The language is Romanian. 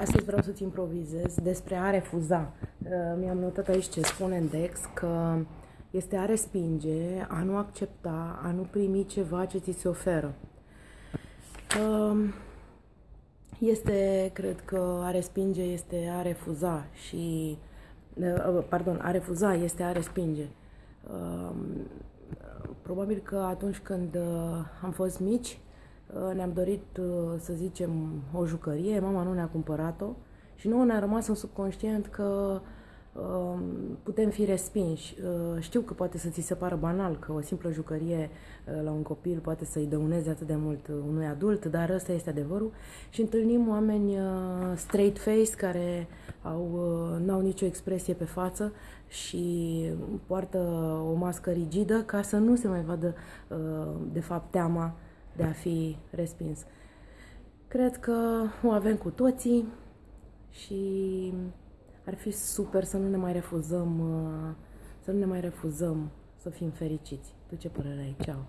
Astăzi vreau să-ți improvizez despre a refuza. Uh, mi-am notat aici ce spune în Dex, că este a respinge, a nu accepta, a nu primi ceva ce ți se oferă. Uh, este, cred că a respinge este a refuza și, uh, pardon, a refuza este a respinge. Probabil că atunci când am fost mici, Uh, ne-am dorit, uh, să zicem, o jucărie, mama nu ne-a cumpărat-o și nouă ne-a rămas în subconștient că um, putem fi respinși. Uh, știu că poate să ți se pară banal că o simplă jucărie la un copil poate să-i dăuneze atât de mult unui adult, dar ăsta este adevărul și întâlnim oameni straight face care au, n-au nicio expresie pe față și poartă o mască rigidă ca să nu se mai vadă de fapt teama de a fi respins. Cred că o avem cu toții și ar fi super să nu ne mai refuzăm, uh, să nu ne mai refuzăm să fim fericiți. Tu ce părere ai? Ceau!